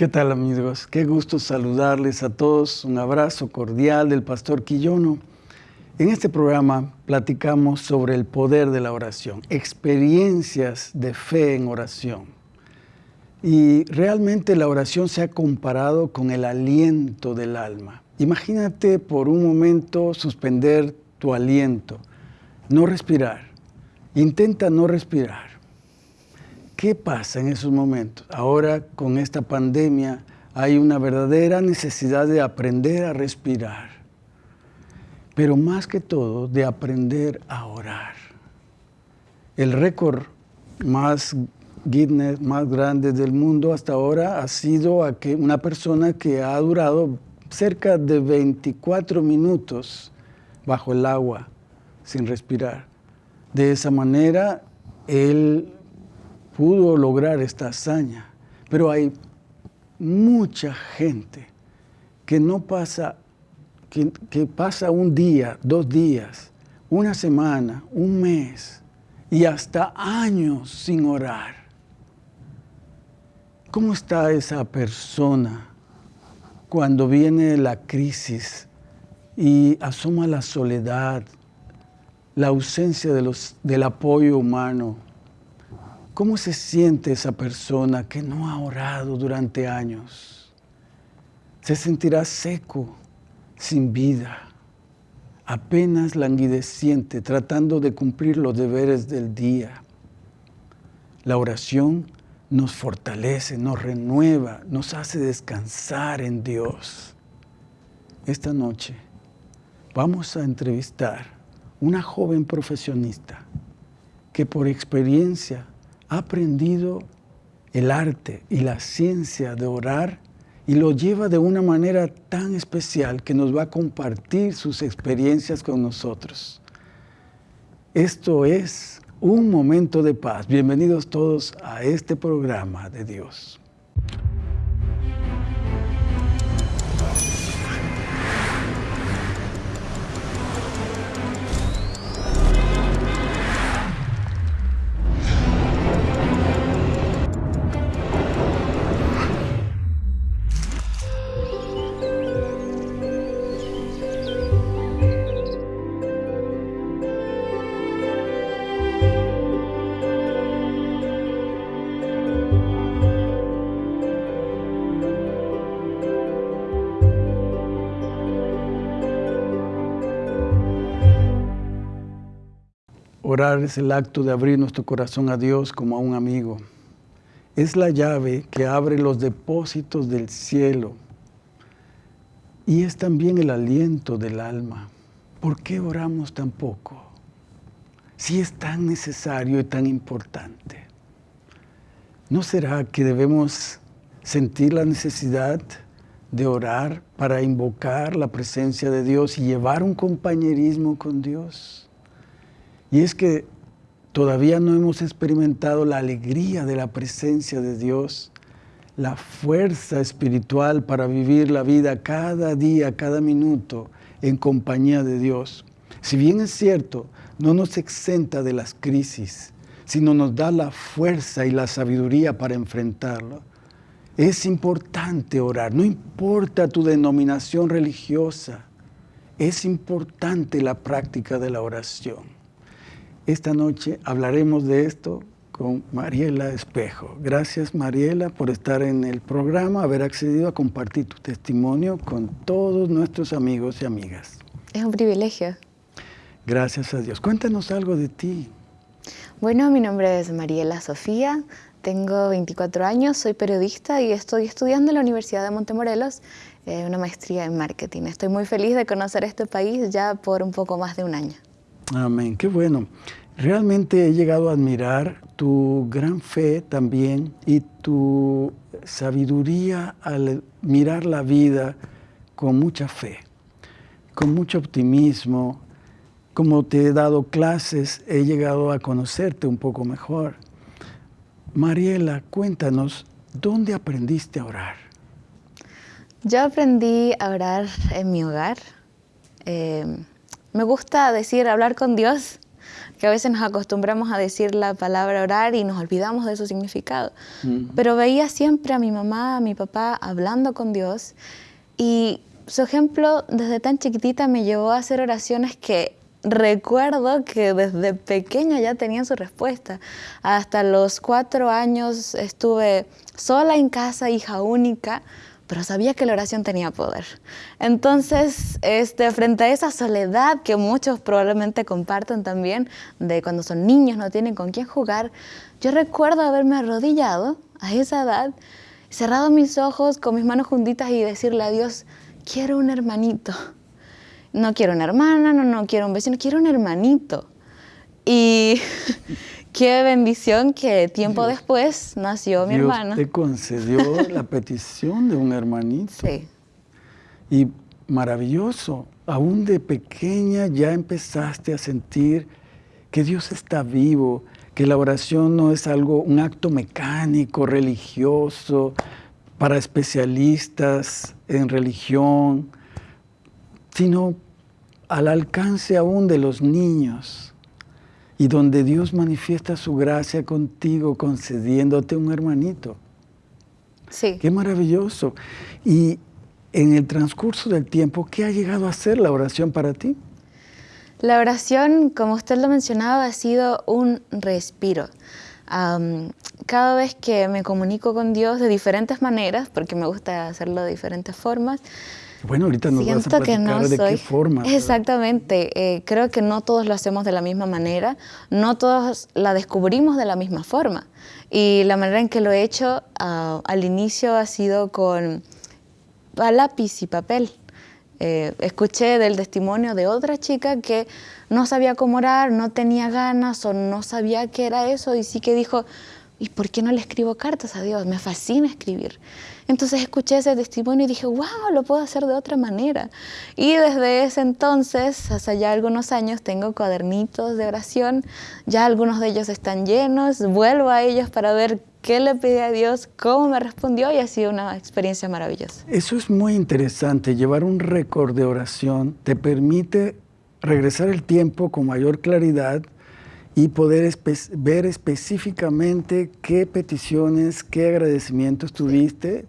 ¿Qué tal amigos? Qué gusto saludarles a todos. Un abrazo cordial del pastor Quillono. En este programa platicamos sobre el poder de la oración, experiencias de fe en oración. Y realmente la oración se ha comparado con el aliento del alma. Imagínate por un momento suspender tu aliento, no respirar. Intenta no respirar. ¿Qué pasa en esos momentos? Ahora con esta pandemia hay una verdadera necesidad de aprender a respirar, pero más que todo de aprender a orar. El récord más Guinness más grande del mundo hasta ahora ha sido una persona que ha durado cerca de 24 minutos bajo el agua sin respirar. De esa manera, él pudo lograr esta hazaña. Pero hay mucha gente que no pasa, que, pasa un día, dos días, una semana, un mes y hasta años sin orar. ¿Cómo está esa persona cuando viene la crisis y asoma la soledad, la ausencia de los, del apoyo humano? ¿Cómo se siente esa persona que no ha orado durante años? Se sentirá seco, sin vida, apenas languideciente, tratando de cumplir los deberes del día. La oración nos fortalece, nos renueva, nos hace descansar en Dios. Esta noche vamos a entrevistar una joven profesionista que por experiencia aprendido el arte y la ciencia de orar y lo lleva de una manera tan especial que nos va a compartir sus experiencias con nosotros. Esto es un momento de paz. Bienvenidos todos a este programa de Dios. Orar es el acto de abrir nuestro corazón a Dios como a un amigo. Es la llave que abre los depósitos del cielo y es también el aliento del alma. ¿Por qué oramos tan poco? Si es tan necesario y tan importante. ¿No será que debemos sentir la necesidad de orar para invocar la presencia de Dios y llevar un compañerismo con Dios? Y es que todavía no hemos experimentado la alegría de la presencia de Dios, la fuerza espiritual para vivir la vida cada día, cada minuto en compañía de Dios. Si bien es cierto, no nos exenta de las crisis, sino nos da la fuerza y la sabiduría para enfrentarlo. Es importante orar, no importa tu denominación religiosa, es importante la práctica de la oración. Esta noche hablaremos de esto con Mariela Espejo. Gracias Mariela por estar en el programa, haber accedido a compartir tu testimonio con todos nuestros amigos y amigas. Es un privilegio. Gracias a Dios. Cuéntanos algo de ti. Bueno, mi nombre es Mariela Sofía, tengo 24 años, soy periodista y estoy estudiando en la Universidad de Montemorelos eh, una maestría en marketing. Estoy muy feliz de conocer este país ya por un poco más de un año. Amén, qué bueno. Realmente he llegado a admirar tu gran fe también y tu sabiduría al mirar la vida con mucha fe, con mucho optimismo. Como te he dado clases, he llegado a conocerte un poco mejor. Mariela, cuéntanos, ¿dónde aprendiste a orar? Yo aprendí a orar en mi hogar. Eh, me gusta decir hablar con Dios, que a veces nos acostumbramos a decir la palabra orar y nos olvidamos de su significado. Pero veía siempre a mi mamá, a mi papá hablando con Dios y su ejemplo desde tan chiquitita me llevó a hacer oraciones que recuerdo que desde pequeña ya tenían su respuesta. Hasta los cuatro años estuve sola en casa, hija única, pero sabía que la oración tenía poder. Entonces, este, frente a esa soledad que muchos probablemente comparten también, de cuando son niños, no tienen con quién jugar, yo recuerdo haberme arrodillado a esa edad, cerrado mis ojos con mis manos juntitas y decirle a Dios, quiero un hermanito no quiero una hermana, no, no quiero un vecino, quiero un hermanito. Y qué bendición que tiempo después nació mi Dios hermana. te concedió la petición de un hermanito. Sí. Y maravilloso, aún de pequeña ya empezaste a sentir que Dios está vivo, que la oración no es algo, un acto mecánico, religioso, para especialistas en religión, sino al alcance aún de los niños y donde Dios manifiesta su gracia contigo concediéndote un hermanito. Sí. Qué maravilloso. Y en el transcurso del tiempo, ¿qué ha llegado a ser la oración para ti? La oración, como usted lo mencionaba, ha sido un respiro. cada vez que me comunico con Dios de diferentes maneras, porque me gusta hacerlo de diferentes formas, bueno, ahorita nos Siento vas a platicar de qué forma. Exactamente. Eh, creo que no todos lo hacemos de la misma manera, no todos la descubrimos de la misma forma. Y la manera en que lo he hecho ah, al inicio ha sido con lápiz y papel. Eh, escuché del testimonio de otra chica que no sabía cómo orar, no tenía ganas o no sabía qué era eso y sí que dijo, ¿y por qué no le escribo cartas a Dios? Me fascina escribir. Entonces escuché ese testimonio y dije, wow, lo puedo hacer de otra manera. Y desde ese entonces, hasta ya algunos años, tengo cuadernitos de oración, ya algunos de ellos están llenos, vuelvo a ellos para ver qué le pedí a Dios, cómo me respondió y ha sido una experiencia maravillosa. Eso es muy interesante, llevar un récord de oración te permite regresar el tiempo con mayor claridad y poder ver específicamente qué peticiones, qué agradecimientos tuviste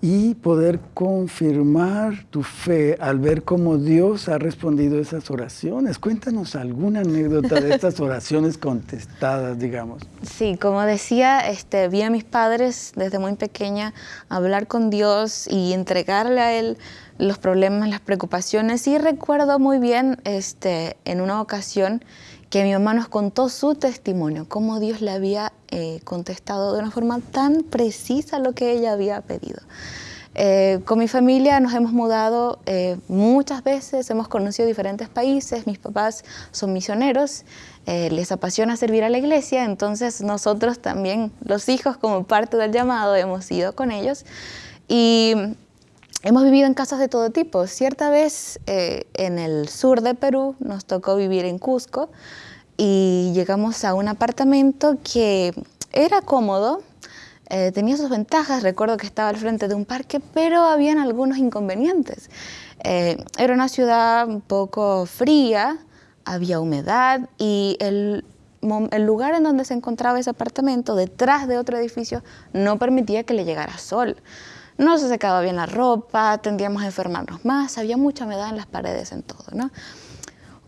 y poder confirmar tu fe al ver cómo Dios ha respondido a esas oraciones. Cuéntanos alguna anécdota de estas oraciones contestadas, digamos. Sí, como decía, este, vi a mis padres desde muy pequeña hablar con Dios y entregarle a Él los problemas, las preocupaciones. Y recuerdo muy bien este, en una ocasión que mi mamá nos contó su testimonio, cómo Dios le había eh, contestado de una forma tan precisa lo que ella había pedido. Eh, con mi familia nos hemos mudado eh, muchas veces, hemos conocido diferentes países, mis papás son misioneros, les apasiona servir a la iglesia, entonces nosotros también, los hijos como parte del llamado, hemos ido con ellos y hemos vivido en casas de todo tipo. Cierta vez en el sur de Perú nos tocó vivir en Cusco, y llegamos a un apartamento que era cómodo, eh, tenía sus ventajas, recuerdo que estaba al frente de un parque, pero habían algunos inconvenientes. Eh, era una ciudad un poco fría, había humedad y el lugar en donde se encontraba ese apartamento, detrás de otro edificio, no permitía que le llegara sol. No se secaba bien la ropa, tendríamos a enfermarnos más, había mucha humedad en las paredes, en todo, ¿no?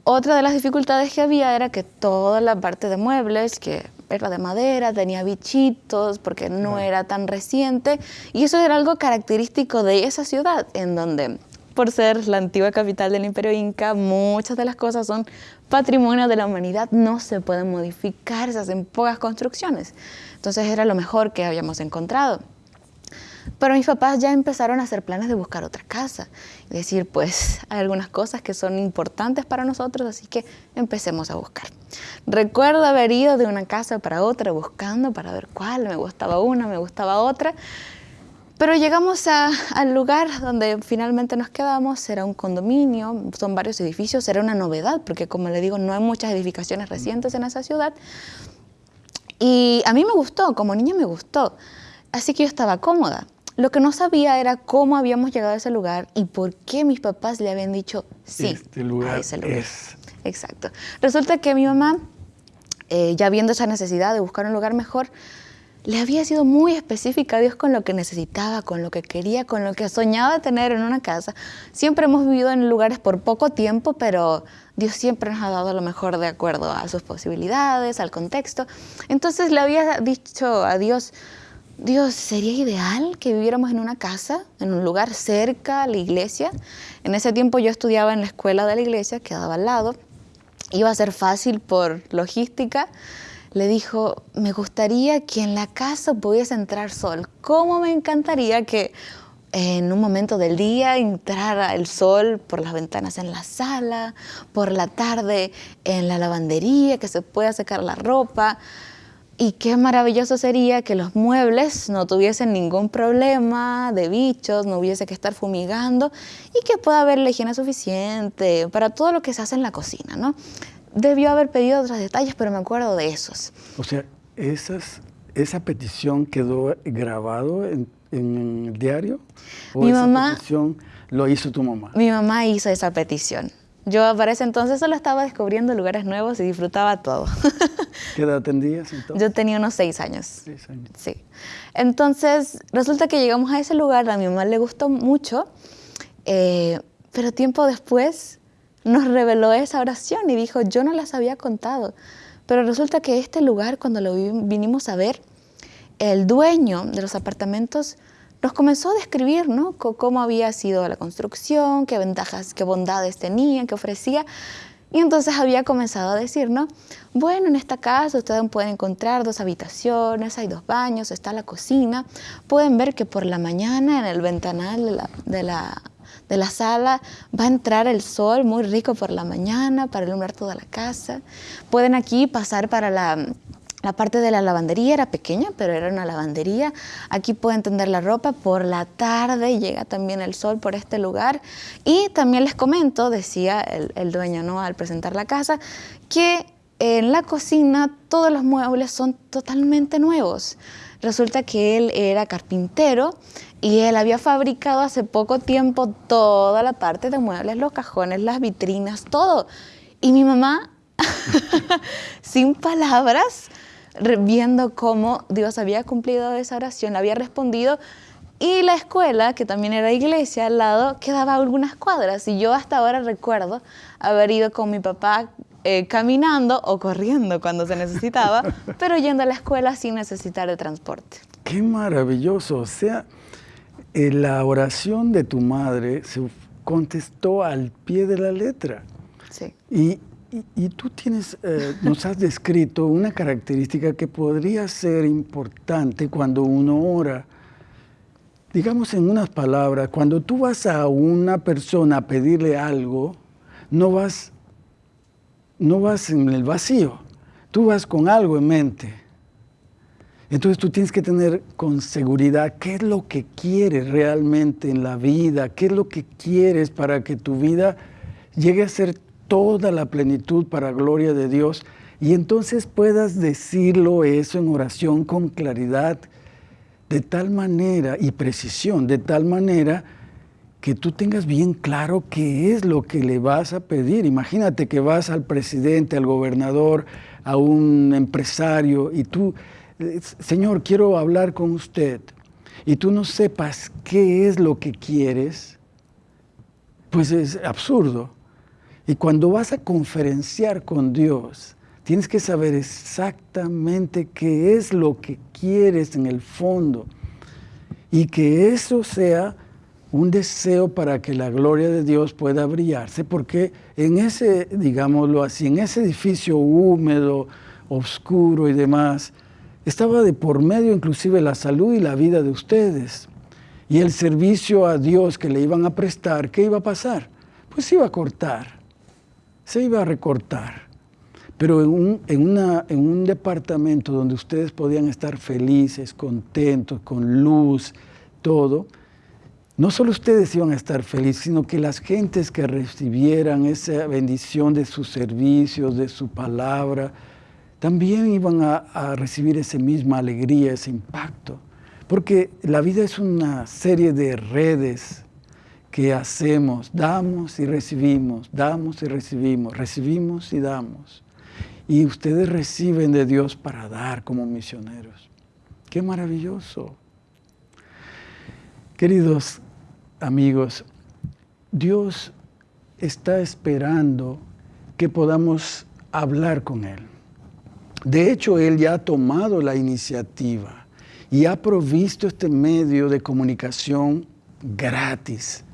Otra de las dificultades que había era que toda la parte de muebles, que era de madera, tenía bichitos, porque no era tan reciente, y eso era algo característico de esa ciudad, en donde, por ser la antigua capital del Imperio Inca, muchas de las cosas son patrimonio de la humanidad, no se pueden modificar, se hacen pocas construcciones. Entonces era lo mejor que habíamos encontrado. Pero mis papás ya empezaron a hacer planes de buscar otra casa. Es decir, pues hay algunas cosas que son importantes para nosotros, así que empecemos a buscar. Recuerdo haber ido de una casa para otra buscando para ver cuál, me gustaba una, me gustaba otra. Pero llegamos al lugar donde finalmente nos quedamos, era un condominio, son varios edificios, era una novedad, porque como le digo, no hay muchas edificaciones recientes en esa ciudad. Y a mí me gustó, como niña me gustó, así que yo estaba cómoda. Lo que no sabía era cómo habíamos llegado a ese lugar y por qué mis papás le habían dicho sí este lugar a ese lugar. Es. Exacto. Resulta que mi mamá eh, ya viendo esa necesidad de buscar un lugar mejor, le había sido muy específica a Dios con lo que necesitaba, con lo que quería, con lo que soñaba tener en una casa. Siempre hemos vivido en lugares por poco tiempo, pero Dios siempre nos ha dado lo mejor de acuerdo a sus posibilidades, al contexto. Entonces le había dicho a Dios, Dios, ¿sería ideal que viviéramos en una casa, en un lugar cerca a la iglesia? En ese tiempo yo estudiaba en la escuela de la iglesia, quedaba al lado. Iba a ser fácil por logística, le dijo, me gustaría que en la casa pudiese entrar sol. ¿Cómo me encantaría que en un momento del día entrara el sol por las ventanas en la sala, por la tarde en la lavandería, que se pueda secar la ropa? Y qué maravilloso sería que los muebles no tuviesen ningún problema de bichos, no hubiese que estar fumigando y que pueda haber la higiene suficiente para todo lo que se hace en la cocina, ¿no? debió haber pedido otros detalles, pero me acuerdo de esos. O sea, esas, esa petición quedó grabado en, el diario. ¿O mi esa mamá, petición lo hizo tu mamá. Mi mamá hizo esa petición. Yo para ese entonces solo estaba descubriendo lugares nuevos y disfrutaba todo. ¿Qué edad tenías entonces? Yo tenía unos seis años. Seis años. Sí. Entonces, resulta que llegamos a ese lugar, a mi mamá le gustó mucho, eh, pero tiempo después nos reveló esa oración y dijo, yo no las había contado. Pero resulta que este lugar, cuando lo vinimos a ver, el dueño de los apartamentos nos comenzó a describir ¿no? cómo había sido la construcción, qué ventajas, qué bondades tenía, qué ofrecía. Y entonces había comenzado a decir, ¿no? Bueno, en esta casa ustedes pueden encontrar dos habitaciones, hay dos baños, está la cocina. Pueden ver que por la mañana en el ventanal de la de la sala va a entrar el sol muy rico por la mañana para iluminar toda la casa. Pueden aquí pasar para la, parte de la lavandería, era pequeña, pero era una lavandería. Aquí pueden tender la ropa. Por la tarde llega también el sol por este lugar. Y también les comento, decía el, el dueño ¿no? al presentar la casa, que en la cocina todos los muebles son totalmente nuevos. Resulta que él era carpintero y él había fabricado hace poco tiempo toda la parte de muebles, los cajones, las vitrinas, todo. Y mi mamá, sin palabras, viendo cómo Dios había cumplido esa oración, le había respondido. Y la escuela, que también era iglesia al lado, quedaba algunas cuadras. Y yo hasta ahora recuerdo haber ido con mi papá eh, caminando o corriendo cuando se necesitaba, pero yendo a la escuela sin necesitar de transporte. Qué maravilloso. O sea, eh, la oración de tu madre se contestó al pie de la letra. Sí. Y, tú tienes, eh, nos has descrito una característica que podría ser importante cuando uno ora. Digamos en unas palabras, cuando tú vas a una persona a pedirle algo, no vas, no vas en el vacío, tú vas con algo en mente. Entonces tú tienes que tener con seguridad qué es lo que quieres realmente en la vida, qué es lo que quieres para que tu vida llegue a ser toda la plenitud para gloria de Dios y entonces puedas decirlo eso en oración con claridad, de tal manera y precisión, de tal manera que tú tengas bien claro qué es lo que le vas a pedir. Imagínate que vas al presidente, al gobernador, a un empresario y tú Señor, quiero hablar con usted, y tú no sepas qué es lo que quieres, pues es absurdo. Y cuando vas a conferenciar con Dios, tienes que saber exactamente qué es lo que quieres en el fondo y que eso sea un deseo para que la gloria de Dios pueda brillarse, porque en ese, digámoslo así, en ese edificio húmedo, oscuro y demás, estaba de por medio inclusive la salud y la vida de ustedes. Y el servicio a Dios que le iban a prestar, ¿qué iba a pasar? Pues iba a cortar, se iba a recortar. Pero en un, en un departamento donde ustedes podían estar felices, contentos, con luz, todo, no solo ustedes iban a estar felices, sino que las gentes que recibieran esa bendición de sus servicios, de su palabra, también iban a, recibir esa misma alegría, ese impacto. Porque la vida es una serie de redes que hacemos, damos y recibimos, damos y recibimos, recibimos y damos. y ustedes reciben de Dios para dar como misioneros. ¡Qué maravilloso! Queridos amigos, Dios está esperando que podamos hablar con Él. De hecho, Él ya ha tomado la iniciativa y ha provisto este medio de comunicación gratis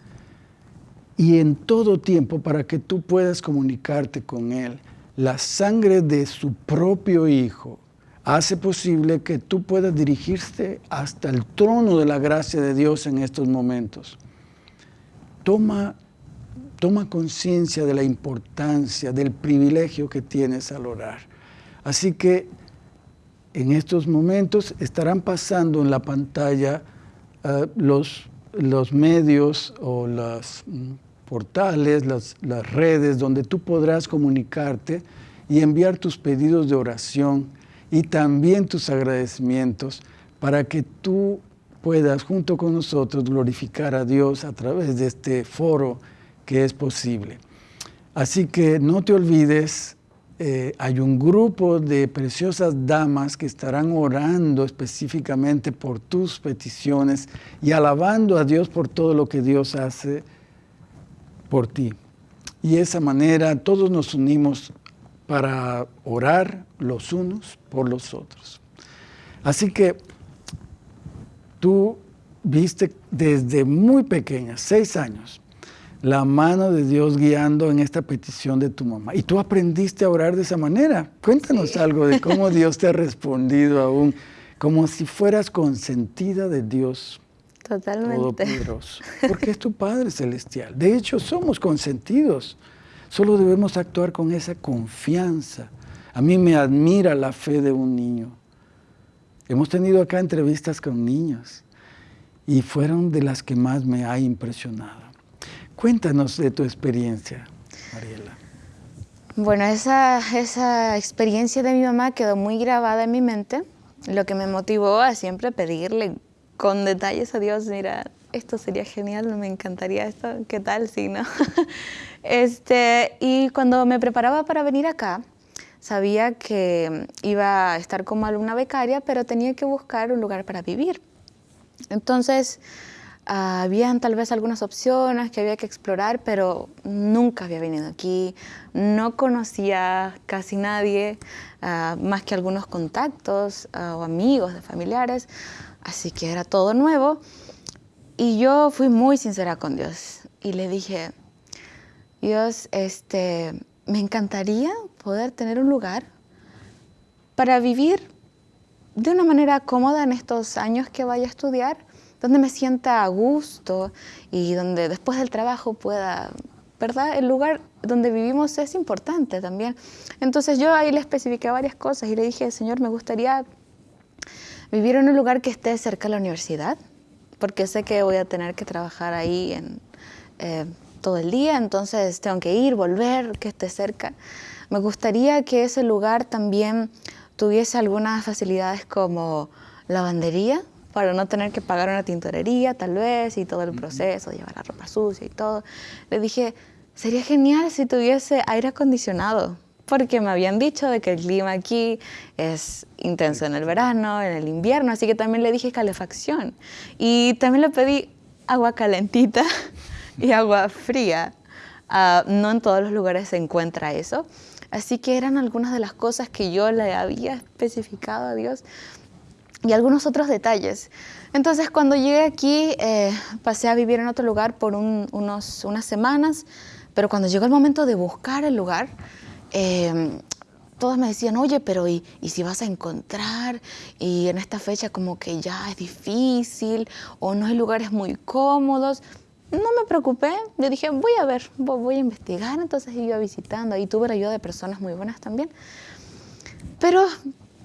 y en todo tiempo para que tú puedas comunicarte con Él. La sangre de su propio Hijo hace posible que tú puedas dirigirte hasta el trono de la gracia de Dios en estos momentos. Toma, conciencia de la importancia, del privilegio que tienes al orar. Así que en estos momentos estarán pasando en la pantalla uh, los los medios o los mm, portales, las, las, redes donde tú podrás comunicarte y enviar tus pedidos de oración y también tus agradecimientos para que tú puedas junto con nosotros glorificar a Dios a través de este foro que es posible. Así que no te olvides eh, hay un grupo de preciosas damas que estarán orando específicamente por tus peticiones y alabando a Dios por todo lo que Dios hace por ti. Y de esa manera todos nos unimos para orar los unos por los otros. Así que tú viste desde muy pequeña, seis años, la mano de Dios guiando en esta petición de tu mamá. Y tú aprendiste a orar de esa manera. Cuéntanos algo de cómo Dios te ha respondido aún, como si fueras consentida de Dios. Totalmente. Todopoderoso. Porque es tu Padre Celestial. De hecho, somos consentidos. Solo debemos actuar con esa confianza. A mí me admira la fe de un niño. Hemos tenido acá entrevistas con niños y fueron de las que más me ha impresionado. Cuéntanos de tu experiencia, Mariela. Bueno, esa, esa experiencia de mi mamá quedó muy grabada en mi mente, lo que me motivó a siempre pedirle con detalles a Dios, mira, esto sería genial, me encantaría esto, ¿qué tal si no? este, y cuando me preparaba para venir acá, sabía que iba a estar como alumna becaria, pero tenía que buscar un lugar para vivir. Entonces, habían tal vez algunas opciones que había que explorar, pero nunca había venido aquí, no conocía casi nadie, uh, más que algunos contactos uh, o amigos de familiares, así que era todo nuevo. Y yo fui muy sincera con Dios y le dije, Dios, este, me encantaría poder tener un lugar para vivir de una manera cómoda en estos años que vaya a estudiar, donde me sienta a gusto y donde después del trabajo pueda, ¿verdad? El lugar donde vivimos es importante también. Entonces yo ahí le especifiqué varias cosas y le dije, Señor, me gustaría vivir en un lugar que esté cerca de la universidad, porque sé que voy a tener que trabajar ahí en, eh, todo el día, entonces tengo que ir, volver, que esté cerca. Me gustaría que ese lugar también tuviese algunas facilidades como lavandería, para no tener que pagar una tintorería tal vez y todo el proceso, llevar la ropa sucia y todo. Le dije, sería genial si tuviese aire acondicionado, porque me habían dicho de que el clima aquí es intenso en el verano, en el invierno, así que también le dije calefacción. Y también le pedí agua calentita y agua fría. Uh, no en todos los lugares se encuentra eso. Así que eran algunas de las cosas que yo le había especificado a Dios y algunos otros detalles. Entonces, cuando llegué aquí, eh, pasé a vivir en otro lugar por unos, unas semanas, pero cuando llegó el momento de buscar el lugar, eh, todos me decían, oye, pero ¿y, ¿y, si vas a encontrar? Y en esta fecha como que ya es difícil o no hay lugares muy cómodos. No me preocupé, yo dije, voy a ver, voy a investigar, entonces iba visitando, y tuve la ayuda de personas muy buenas también. Pero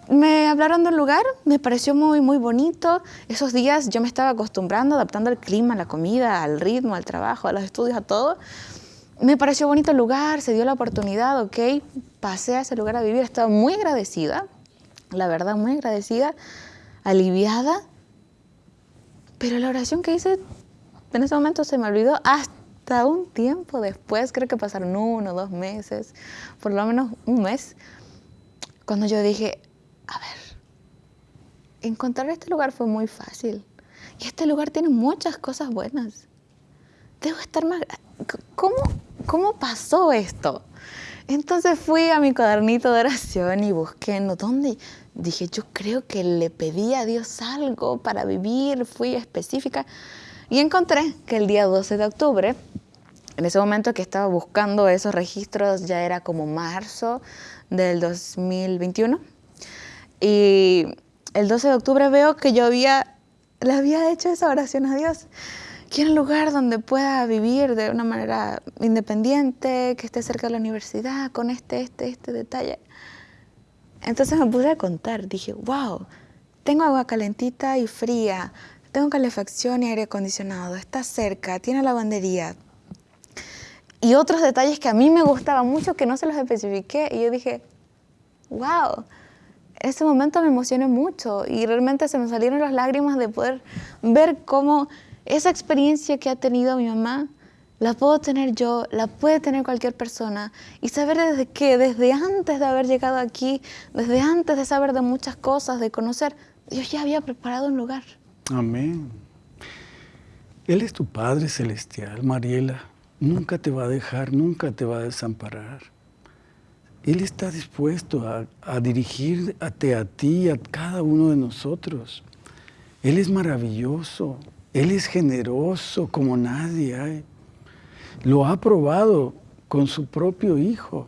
me hablaron del lugar, me pareció muy, muy bonito. Esos días yo me estaba acostumbrando, adaptando al clima, la comida, al ritmo, al trabajo, a los estudios, a todo. Me pareció bonito el lugar, se dio la oportunidad, ok. Pasé a ese lugar a vivir, estaba muy agradecida, la verdad, muy agradecida, aliviada. Pero la oración que hice en ese momento se me olvidó hasta un tiempo después, creo que pasaron uno, dos meses, por lo menos un mes cuando yo dije, a ver, encontrar este lugar fue muy fácil. Y este lugar tiene muchas cosas buenas. Debo estar más... ¿Cómo, cómo pasó esto? Entonces fui a mi cuadernito de oración y busqué en dónde. Dije, yo creo que le pedí a Dios algo para vivir, fui específica. Y encontré que el día 12 de octubre, en ese momento que estaba buscando esos registros, ya era como marzo del 2021. Y el 12 de octubre veo que yo había, le había hecho esa oración a Dios. Quiero un lugar donde pueda vivir de una manera independiente, que esté cerca de la universidad, con este, este, este detalle. Entonces me puse a contar, dije, wow, tengo agua calentita y fría, tengo calefacción y aire acondicionado, está cerca, tiene lavandería. Y otros detalles que a mí me gustaban mucho que no se los especifiqué y yo dije, wow, ese momento me emocioné mucho y realmente se me salieron las lágrimas de poder ver cómo esa experiencia que ha tenido mi mamá la puedo tener yo, la puede tener cualquier persona y saber desde que desde antes de haber llegado aquí, desde antes de saber de muchas cosas, de conocer, Dios ya había preparado un lugar. Amén. Él es tu Padre Celestial, Mariela. Nunca te va a dejar, nunca te va a desamparar. Él está dispuesto a, a dirigirte a ti, a cada uno de nosotros. Él es maravilloso, Él es generoso como nadie hay. Lo ha probado con su propio Hijo.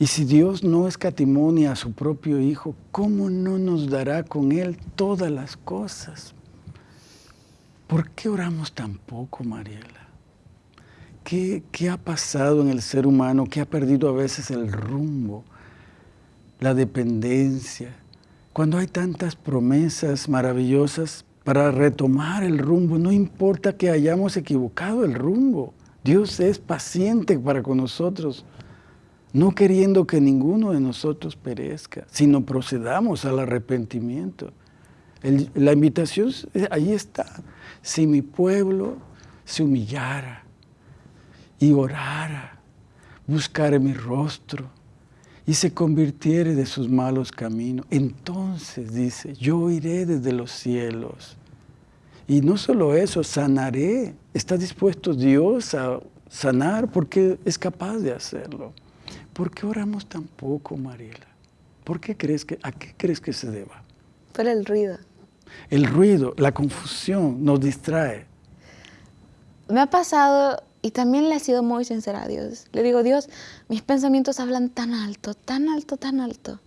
Y si Dios no escatimonia a su propio Hijo, ¿cómo no nos dará con Él todas las cosas? ¿Por qué oramos tan poco, Mariela? ¿Qué, ¿Qué, ha pasado en el ser humano que ha perdido a veces el rumbo, la dependencia? Cuando hay tantas promesas maravillosas para retomar el rumbo, no importa que hayamos equivocado el rumbo. Dios es paciente para con nosotros no queriendo que ninguno de nosotros perezca, sino procedamos al arrepentimiento. la invitación ahí está. Si mi pueblo se humillara y orara, buscara mi rostro y se convirtiere de sus malos caminos, entonces dice, yo iré desde los cielos. Y no solo eso, sanaré. Está dispuesto Dios a sanar porque es capaz de hacerlo. ¿Por qué oramos tan poco, Mariela? ¿Por qué crees que, ¿A qué crees que se deba? Por el ruido. El ruido, la confusión nos distrae. Me ha pasado y también le he sido muy sincera a Dios. Le digo, Dios, mis pensamientos hablan tan alto, tan alto, tan alto,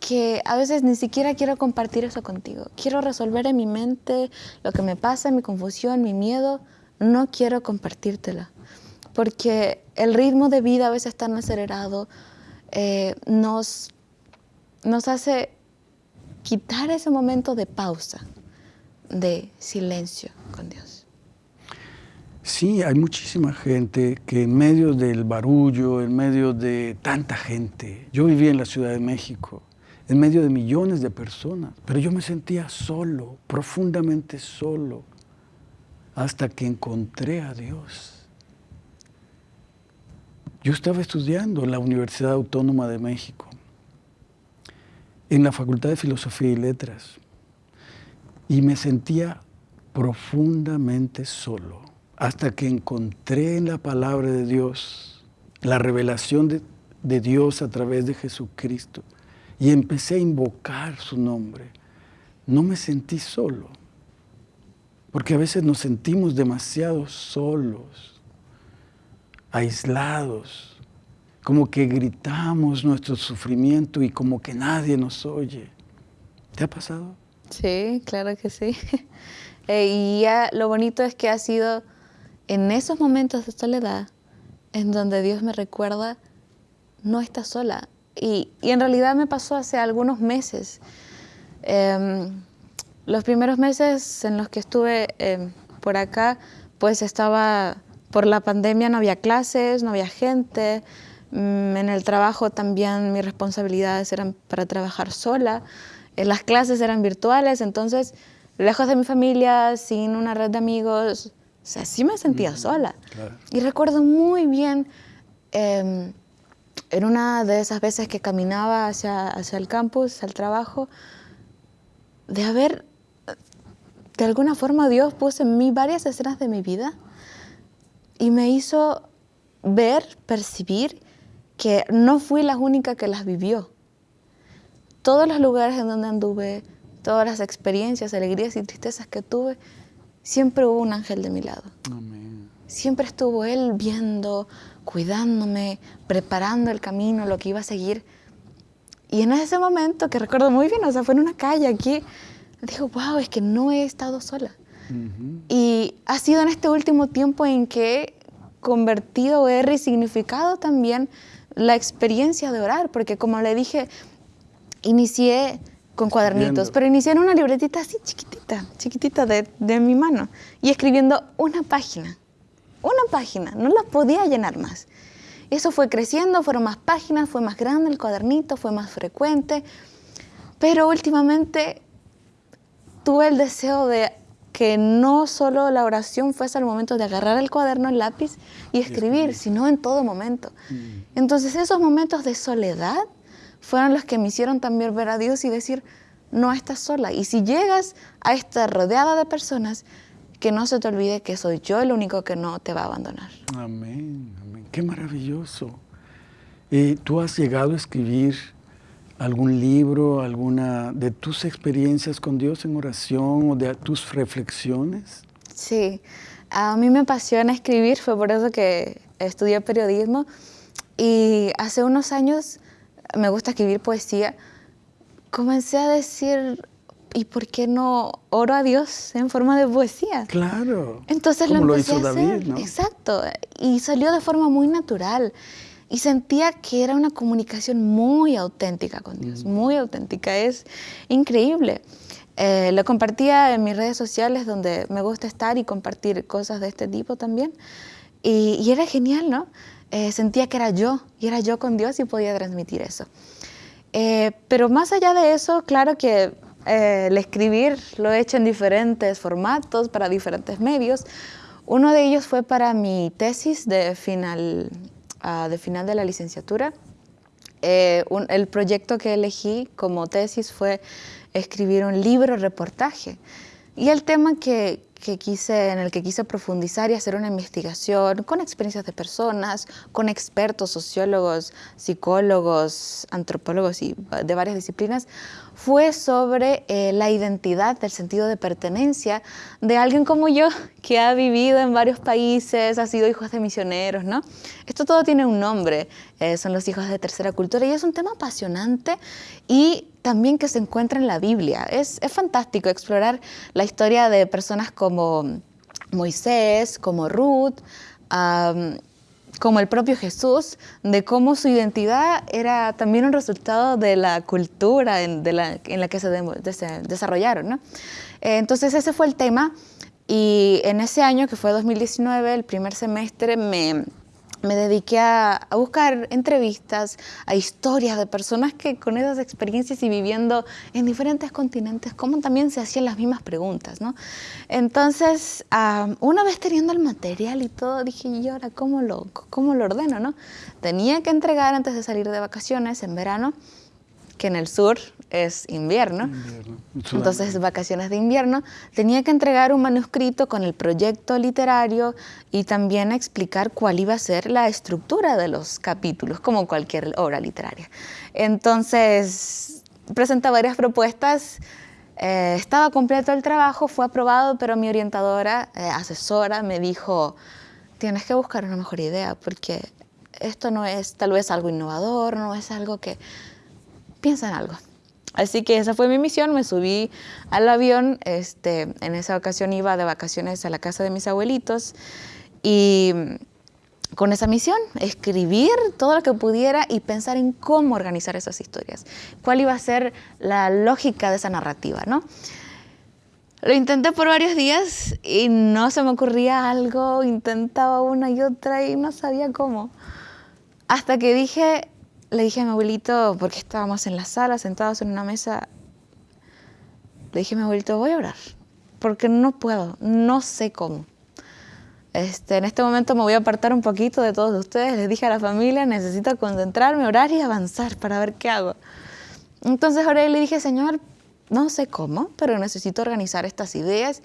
que a veces ni siquiera quiero compartir eso contigo. Quiero resolver en mi mente lo que me pasa, mi confusión, mi miedo. No quiero compartírtela porque el ritmo de vida a veces tan acelerado eh, nos, nos hace quitar ese momento de pausa, de silencio con Dios. Sí, hay muchísima gente que en medio del barullo, en medio de tanta gente, yo vivía en la Ciudad de México, en medio de millones de personas, pero yo me sentía solo, profundamente solo, hasta que encontré a Dios. Yo estaba estudiando en la Universidad Autónoma de México, en la Facultad de Filosofía y Letras, y me sentía profundamente solo, hasta que encontré en la palabra de Dios la revelación de, de Dios a través de Jesucristo, y empecé a invocar su nombre. No me sentí solo, porque a veces nos sentimos demasiado solos aislados, como que gritamos nuestro sufrimiento y como que nadie nos oye. ¿Te ha pasado? Sí, claro que sí. Eh, y ya lo bonito es que ha sido en esos momentos de soledad en donde Dios me recuerda, no estás sola. Y, en realidad me pasó hace algunos meses. Em, los primeros meses en los que estuve em, por acá, pues estaba por la pandemia no había clases, no había gente. Mm, en el trabajo también mis responsabilidades eran para trabajar sola. Eh, las clases eran virtuales, entonces lejos de mi familia, sin una red de amigos, o sí me sentía sola. Y recuerdo muy bien em, en una de esas veces que caminaba hacia, hacia el campus, al trabajo, de haber, de alguna forma Dios puso en mí varias escenas de mi vida y me hizo ver, percibir que no fui la única que las vivió. Todos los lugares en donde anduve, todas las experiencias, alegrías y tristezas que tuve, siempre hubo un ángel de mi lado. Siempre estuvo Él viendo, cuidándome, preparando el camino, lo que iba a seguir. Y en ese momento, que recuerdo muy bien, o sea, fue en una calle aquí, dijo, wow, es que no he estado sola. Y ha sido en este último tiempo en que he convertido, he resignificado también la experiencia de orar, porque como le dije, inicié con cuadernitos, pero inicié en una libretita así chiquitita, chiquitita de, de mi mano, y escribiendo una página una página, no la podía llenar más. Eso fue creciendo, fueron más páginas, fue más grande el cuadernito, fue más frecuente, pero últimamente tuve el deseo de que no solo la oración fuese el momento de agarrar el cuaderno, el lápiz y escribir, sino en todo momento. Mm. Entonces esos momentos de soledad fueron los que me hicieron también ver a Dios y decir, no estás sola. Y si llegas a estar rodeada de personas, que no se te olvide que soy yo el único que no te va a abandonar. Amén, amén. Qué maravilloso. ¿Y ¿Tú has llegado a escribir algún libro, alguna de tus experiencias con Dios en oración o de tus reflexiones? Sí, a mí me apasiona escribir, fue por eso que estudié periodismo y hace unos años me gusta escribir poesía. Comencé a decir, ¿y por qué no oro a Dios en forma de poesía? Claro. Entonces lo empecé a hacer. Exacto. Y salió de forma muy natural. Y sentía que era una comunicación muy auténtica con Dios, mm. muy auténtica. Es increíble. Eh, lo compartía en mis redes sociales donde me gusta estar y compartir cosas de este tipo también. Y, era genial, ¿no? Eh, sentía que era yo, y era yo con Dios y podía transmitir eso. Eh, pero más allá de eso, claro que eh, el escribir lo he hecho en diferentes formatos, para diferentes medios. Uno de ellos fue para mi tesis de final, ah, de, final de la licenciatura. Eh, el proyecto que elegí como tesis fue escribir un libro reportaje. Y el tema que, en el que quise profundizar y hacer una investigación con experiencias de personas, con expertos, sociólogos, psicólogos, antropólogos y de varias disciplinas, fue sobre eh, la identidad, el sentido de pertenencia de alguien como yo, que ha vivido en varios países, ha sido hijo de misioneros, ¿no? Esto todo tiene un nombre, eh, son los hijos de tercera cultura y es un tema apasionante y también que se encuentra en la Biblia. Es, es fantástico explorar la historia de personas como Moisés, como Ruth, como el propio Jesús, de cómo su identidad era también un resultado de la cultura en, la, que se, desarrollaron. Eh, entonces ese fue el tema y en ese año, que fue 2019, el primer semestre, me me dediqué a, buscar entrevistas, a historias de personas que con esas experiencias y viviendo en diferentes continentes, cómo también se hacían las mismas preguntas, ¿no? Entonces, una vez teniendo el material y todo, dije, ¿y ahora cómo lo, cómo lo ordeno, no? Tenía que entregar antes de salir de vacaciones en verano, que en el sur es invierno, entonces vacaciones de invierno, tenía que entregar un manuscrito con el proyecto literario y también explicar cuál iba a ser la estructura de los capítulos, como cualquier obra literaria. Entonces, presenté varias propuestas, eh, estaba completo el trabajo, fue aprobado, pero mi orientadora, eh, asesora, me dijo, tienes que buscar una mejor idea, porque esto no es tal vez algo innovador, no es algo que... Piensa en algo, Así que esa fue mi misión, me subí al avión, este, en esa ocasión iba de vacaciones a la casa de mis abuelitos y con esa misión, escribir todo lo que pudiera y pensar en cómo organizar esas historias, cuál iba a ser la lógica de esa narrativa, ¿no? Lo intenté por varios días y no se me ocurría algo, intentaba una y otra y no sabía cómo. Hasta que dije, le dije a mi abuelito, porque estábamos en la sala sentados en una mesa, le dije a mi abuelito, voy a orar, porque no puedo, no sé cómo. Este, en este momento me voy a apartar un poquito de todos ustedes. Les dije a la familia, necesito concentrarme, orar y avanzar para ver qué hago. Entonces oré y le dije, Señor, no sé cómo, pero necesito organizar estas ideas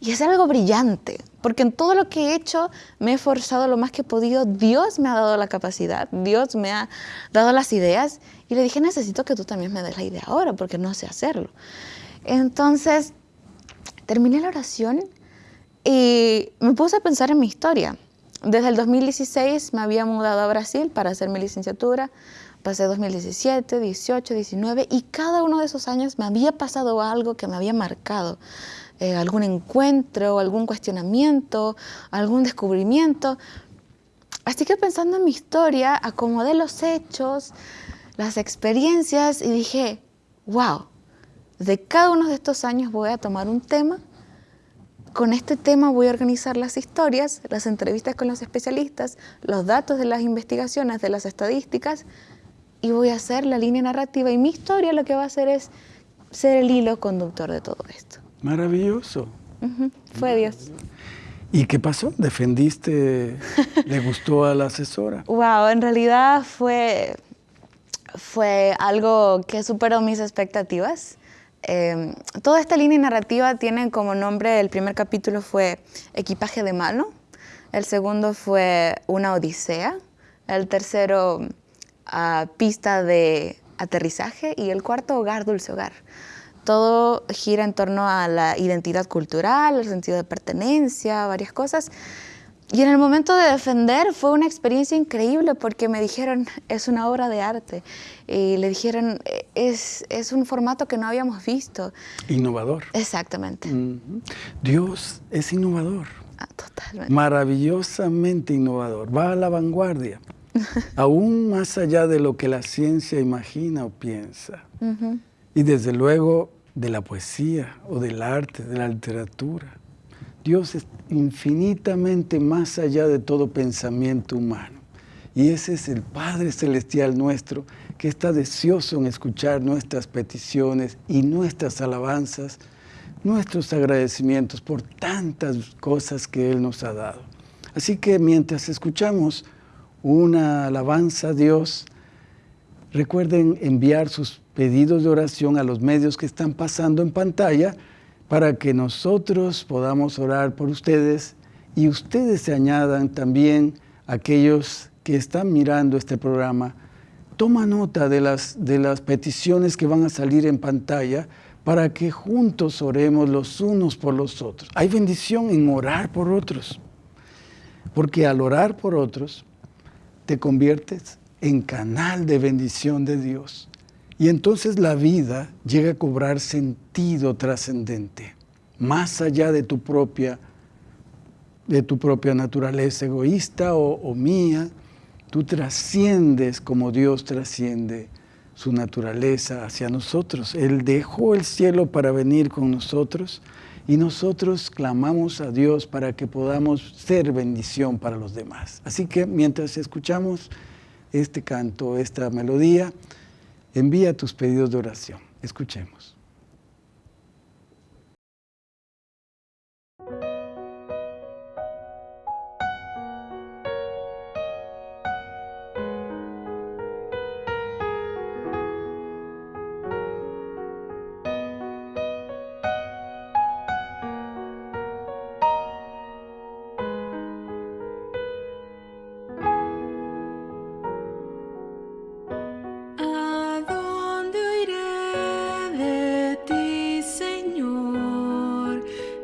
y es algo brillante, porque en todo lo que he hecho me he esforzado lo más que he podido. Dios me ha dado la capacidad, Dios me ha dado las ideas. Y le dije, necesito que tú también me des la idea ahora, porque no sé hacerlo. Entonces, terminé la oración y me puse a pensar en mi historia. Desde el 2016 me había mudado a Brasil para hacer mi licenciatura. Pasé 2017, 18, 19 y cada uno de esos años me había pasado algo que me había marcado. Eh, algún encuentro, algún cuestionamiento, algún descubrimiento. Así que pensando en mi historia, acomodé los hechos, las experiencias y dije, wow, de cada uno de estos años voy a tomar un tema. Con este tema voy a organizar las historias, las entrevistas con los especialistas, los datos de las investigaciones, de las estadísticas y voy a hacer la línea narrativa y mi historia lo que va a hacer es ser el hilo conductor de todo esto. Maravilloso. Fue Dios. ¿Y qué pasó? ¿Defendiste? ¿Le gustó a la asesora? Wow, en realidad fue, fue algo que superó mis expectativas. Em, toda esta línea narrativa tiene como nombre, el primer capítulo fue Equipaje de mano, el segundo fue Una Odisea, el tercero ah, Pista de aterrizaje y el cuarto Hogar, Dulce Hogar todo gira en torno a la identidad cultural, el sentido de pertenencia, varias cosas. Y en el momento de defender fue una experiencia increíble porque me dijeron, es una obra de arte. Y le dijeron, es, es un formato que no habíamos visto. Innovador. Exactamente. Dios es innovador. Ah, totalmente. Maravillosamente innovador. Va a la vanguardia. aún más allá de lo que la ciencia imagina o piensa. Y desde luego de la poesía o del arte, de la literatura. Dios es infinitamente más allá de todo pensamiento humano. Y ese es el Padre Celestial nuestro que está deseoso en escuchar nuestras peticiones y nuestras alabanzas, nuestros agradecimientos por tantas cosas que Él nos ha dado. Así que mientras escuchamos una alabanza a Dios, recuerden enviar sus pedidos de oración a los medios que están pasando en pantalla para que nosotros podamos orar por ustedes y ustedes se añadan también aquellos que están mirando este programa. Toma nota de las, de las peticiones que van a salir en pantalla para que juntos oremos los unos por los otros. Hay bendición en orar por otros, porque al orar por otros te conviertes en canal de bendición de Dios. Y entonces la vida llega a cobrar sentido trascendente, más allá de tu propia, de tu propia naturaleza egoísta o, o mía. Tú trasciendes como Dios trasciende su naturaleza hacia nosotros. Él dejó el cielo para venir con nosotros y nosotros clamamos a Dios para que podamos ser bendición para los demás. Así que mientras escuchamos este canto, esta melodía, envía tus pedidos de oración. Escuchemos.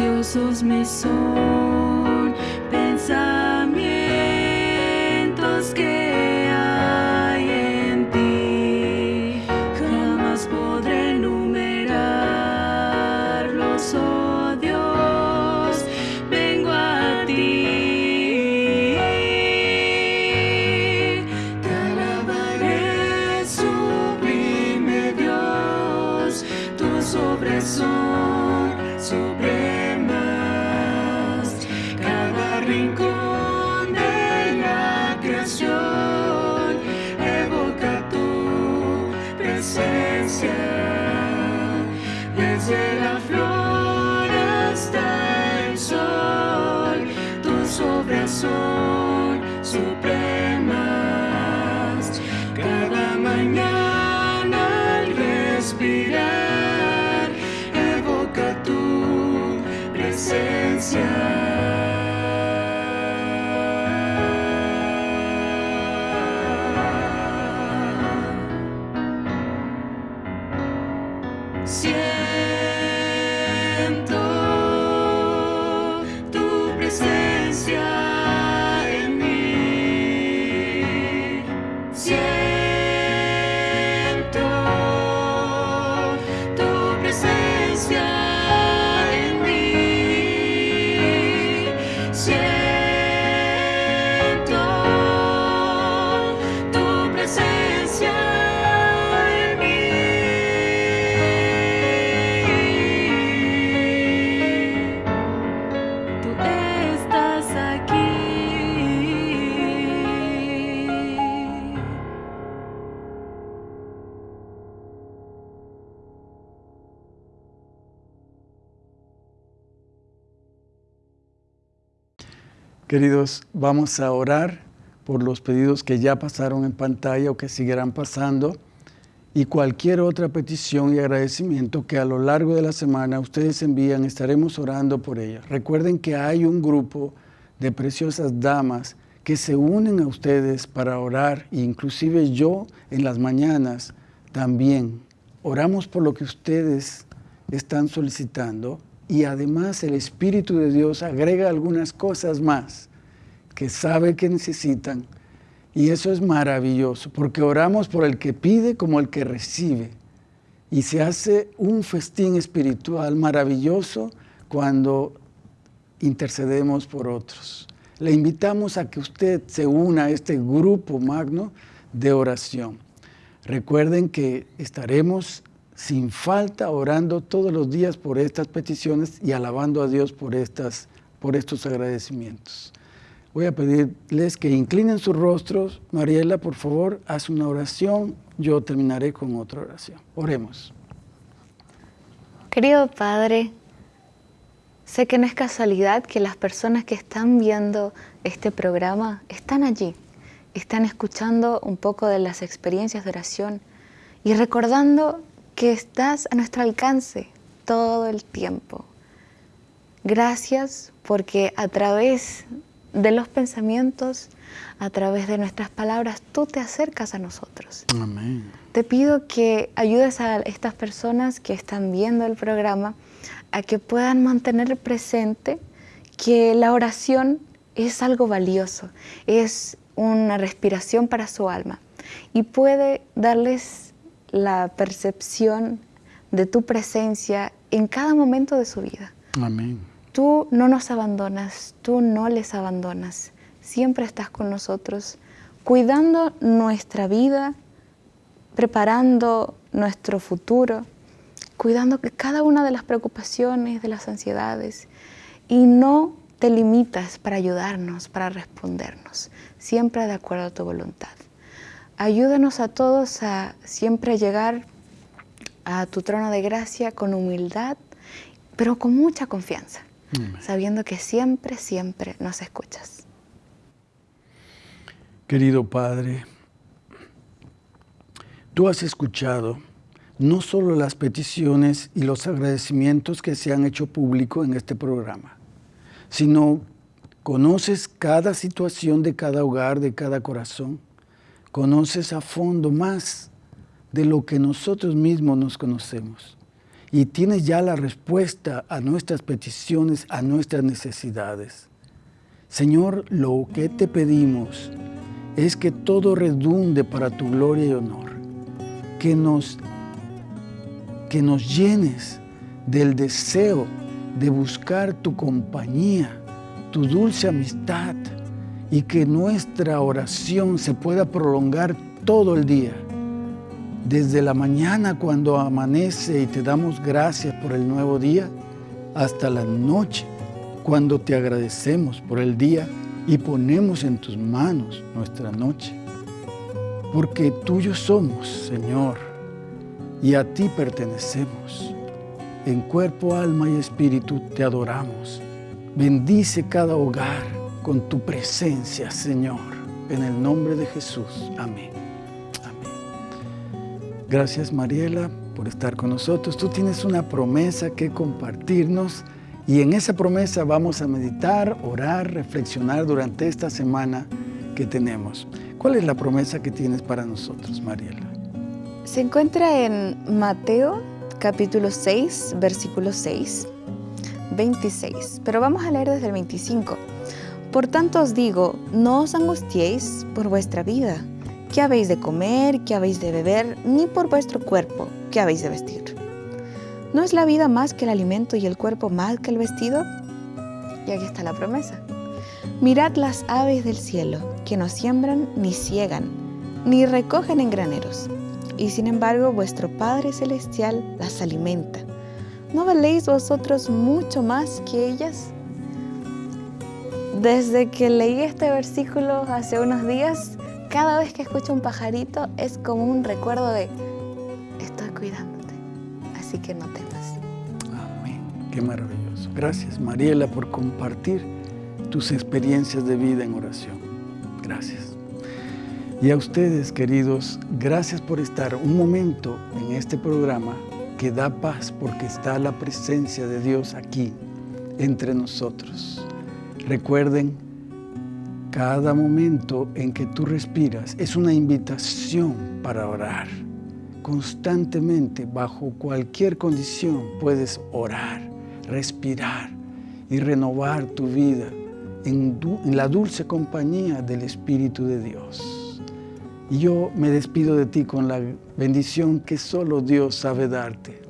silenciosos me son. viento. Queridos, vamos a orar por los pedidos que ya pasaron en pantalla o que seguirán pasando y cualquier otra petición y agradecimiento que a lo largo de la semana ustedes envían, estaremos orando por ellos. Recuerden que hay un grupo de preciosas damas que se unen a ustedes para orar, inclusive yo en las mañanas también. Oramos por lo que ustedes están solicitando y además el Espíritu de Dios agrega algunas cosas más que sabe que necesitan y eso es maravilloso porque oramos por el que pide como el que recibe y se hace un festín espiritual maravilloso cuando intercedemos por otros. Le invitamos a que usted se una a este grupo magno de oración. Recuerden que estaremos sin falta orando todos los días por estas peticiones y alabando a Dios por, estas, por estos agradecimientos. Voy a pedirles que inclinen sus rostros. Mariela, por favor, haz una oración. Yo terminaré con otra oración. Oremos. Querido Padre, sé que no es casualidad que las personas que están viendo este programa están allí, están escuchando un poco de las experiencias de oración y recordando que estás a nuestro alcance todo el tiempo. Gracias porque a través de los pensamientos, a través de nuestras palabras, tú te acercas a nosotros. Amén. Te pido que ayudes a estas personas que están viendo el programa a que puedan mantener presente que la oración es algo valioso, es una respiración para su alma y puede darles la percepción de tu presencia en cada momento de su vida. Amén. Tú no nos abandonas, tú no les abandonas, siempre estás con nosotros, cuidando nuestra vida, preparando nuestro futuro, cuidando que cada una de las preocupaciones, de las ansiedades, y no te limitas para ayudarnos, para respondernos, siempre de acuerdo a tu voluntad. Ayúdanos a todos a siempre llegar a tu trono de gracia con humildad pero con mucha confianza, sabiendo que siempre, siempre nos escuchas. Querido Padre, tú has escuchado no solo las peticiones y los agradecimientos que se han hecho público en este programa, sino conoces cada situación de cada hogar, de cada corazón, conoces a fondo más de lo que nosotros mismos nos conocemos y tienes ya la respuesta a nuestras peticiones, a nuestras necesidades. Señor, lo que te pedimos es que todo redunde para tu gloria y honor, que nos que nos llenes del deseo de buscar tu compañía, tu dulce amistad y que nuestra oración se pueda prolongar todo el día. Desde la mañana cuando amanece y te damos gracias por el nuevo día, hasta la noche cuando te agradecemos por el día y ponemos en tus manos nuestra noche. Porque tuyos somos, Señor y a ti pertenecemos. En cuerpo, alma y espíritu te adoramos. Bendice cada hogar con tu presencia, Señor. En el nombre de Jesús. Amén. Amén. Gracias, Mariela, por estar con nosotros. Tú tienes una promesa que compartirnos y en esa promesa vamos a meditar, orar, reflexionar durante esta semana que tenemos. ¿Cuál es la promesa que tienes para nosotros, Mariela? Se encuentra en Mateo capítulo 6, versículo 6, 26, pero vamos a leer desde el 25. Por tanto os digo, no os angustiéis por vuestra vida, qué habéis de comer, qué habéis de beber, ni por vuestro cuerpo, qué habéis de vestir. ¿No es la vida más que el alimento y el cuerpo más que el vestido? Y aquí está la promesa. Mirad las aves del cielo, que no siembran, ni ciegan, ni recogen en graneros y sin embargo vuestro Padre Celestial las alimenta. ¿No valéis vosotros mucho más que ellas? Desde que leí este versículo hace unos días, cada vez que escucho un pajarito es como un recuerdo de estoy cuidándote, así que no temas. Amén. Qué maravilloso. Gracias Mariela por compartir tus experiencias de vida en oración. Gracias. Y a ustedes, queridos, gracias por estar un momento en este programa que da paz porque está la presencia de Dios aquí, entre nosotros. Recuerden, cada momento en que tú respiras es una invitación para orar. Constantemente, bajo cualquier condición, puedes orar, respirar y renovar tu vida en, la dulce compañía del Espíritu de Dios. Y yo me despido de ti con la bendición que solo Dios sabe darte.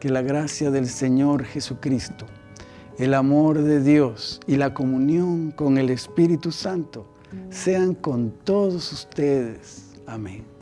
Que la gracia del Señor Jesucristo, el amor de Dios y la comunión con el Espíritu Santo sean con todos ustedes. Amén.